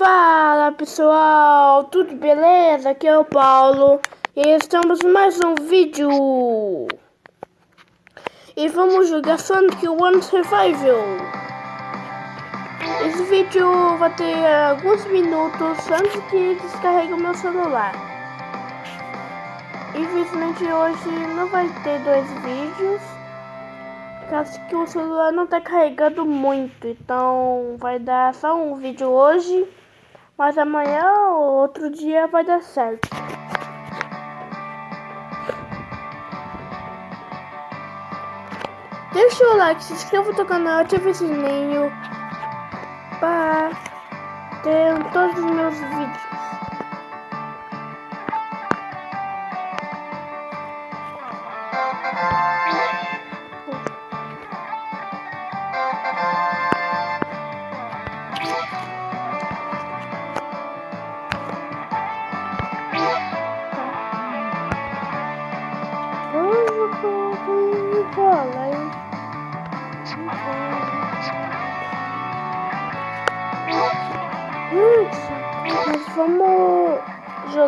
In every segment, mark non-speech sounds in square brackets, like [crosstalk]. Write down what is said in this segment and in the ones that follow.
Fala pessoal, tudo beleza? Aqui é o Paulo e estamos mais um vídeo e vamos jogar Sonic One Survival. Esse vídeo vai ter alguns minutos antes que descarregue o meu celular. Infelizmente hoje não vai ter dois vídeos, caso que o celular não está carregando muito, então vai dar só um vídeo hoje. Mas amanhã ou outro dia vai dar certo. Deixa o like, se inscreva no canal, ative o sininho para ter todos os meus vídeos.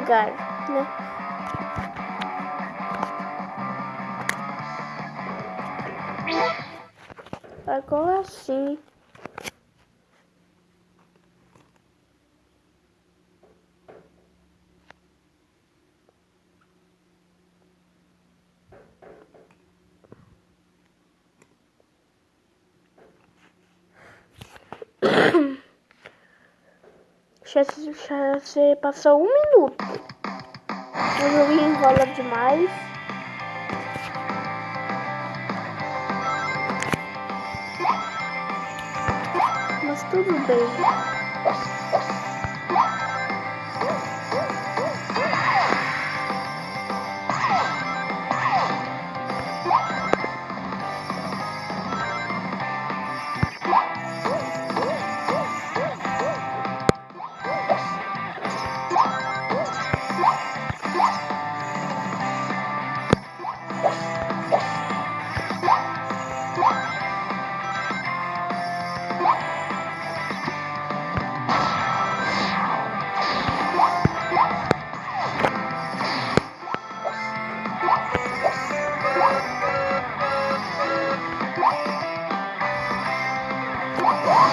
Jogar, né? Agora sim. [coughs] Já, já se passou um minuto. O jogo enrola demais. Mas tudo bem.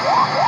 Woo!